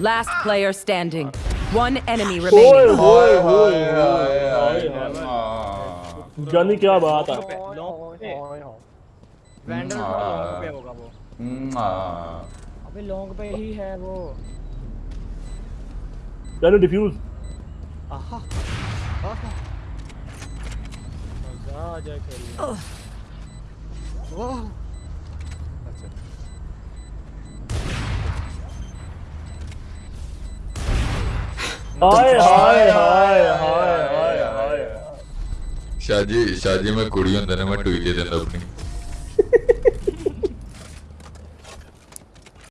Last player standing. One enemy remaining. Oh, oh, oh, oh, oh, oh, oh, oh. Johnny. Long pe. Long pe. Long pe. Long pe. Long pe. Long pe. Long हाय हाय हाय हाय हाय मैं कुड़ी होंदे ने मैं टुई देना अपनी।